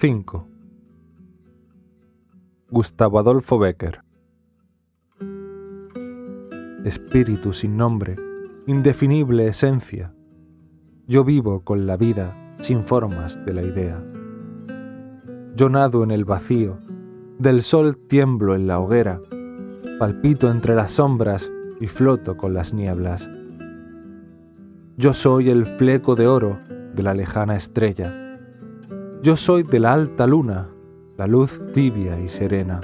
5. Gustavo Adolfo Becker Espíritu sin nombre, indefinible esencia, yo vivo con la vida sin formas de la idea. Yo nado en el vacío, del sol tiemblo en la hoguera, palpito entre las sombras y floto con las nieblas. Yo soy el fleco de oro de la lejana estrella yo soy de la alta luna, la luz tibia y serena.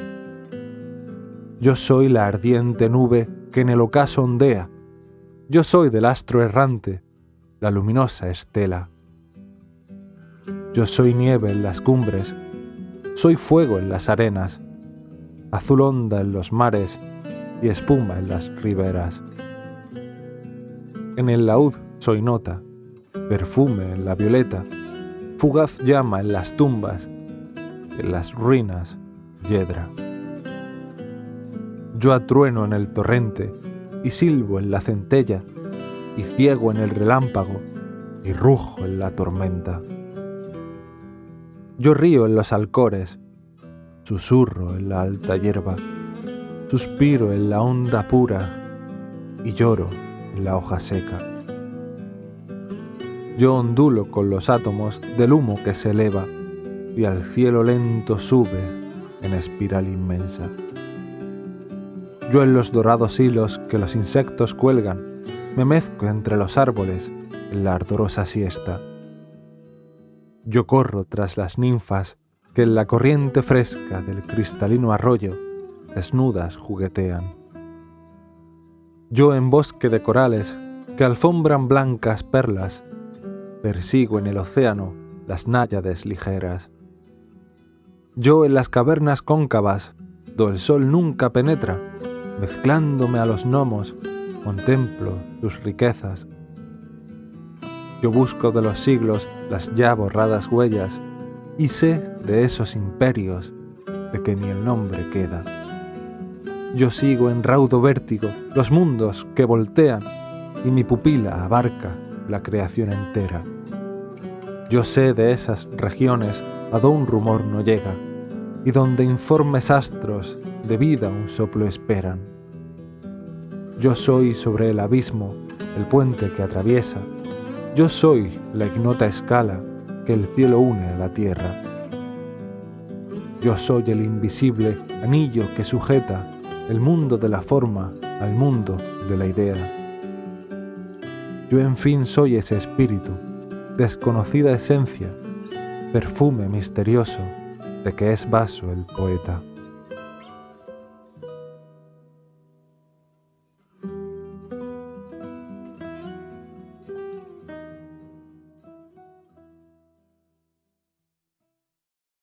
Yo soy la ardiente nube que en el ocaso ondea. Yo soy del astro errante, la luminosa estela. Yo soy nieve en las cumbres, soy fuego en las arenas, azul onda en los mares y espuma en las riberas. En el laúd soy nota, perfume en la violeta, fugaz llama en las tumbas, en las ruinas, yedra. Yo atrueno en el torrente y silbo en la centella, y ciego en el relámpago y rujo en la tormenta. Yo río en los alcores, susurro en la alta hierba, suspiro en la onda pura y lloro en la hoja seca. Yo ondulo con los átomos del humo que se eleva y al cielo lento sube en espiral inmensa. Yo en los dorados hilos que los insectos cuelgan me mezco entre los árboles en la ardorosa siesta. Yo corro tras las ninfas que en la corriente fresca del cristalino arroyo desnudas juguetean. Yo en bosque de corales que alfombran blancas perlas persigo en el océano las náyades ligeras. Yo en las cavernas cóncavas, do el sol nunca penetra, mezclándome a los gnomos, contemplo tus riquezas. Yo busco de los siglos las ya borradas huellas y sé de esos imperios de que ni el nombre queda. Yo sigo en raudo vértigo los mundos que voltean y mi pupila abarca la creación entera. Yo sé de esas regiones a donde un rumor no llega y donde informes astros de vida un soplo esperan. Yo soy sobre el abismo el puente que atraviesa, yo soy la ignota escala que el cielo une a la tierra. Yo soy el invisible anillo que sujeta el mundo de la forma al mundo de la idea. Yo en fin soy ese espíritu desconocida esencia, perfume misterioso de que es vaso el poeta.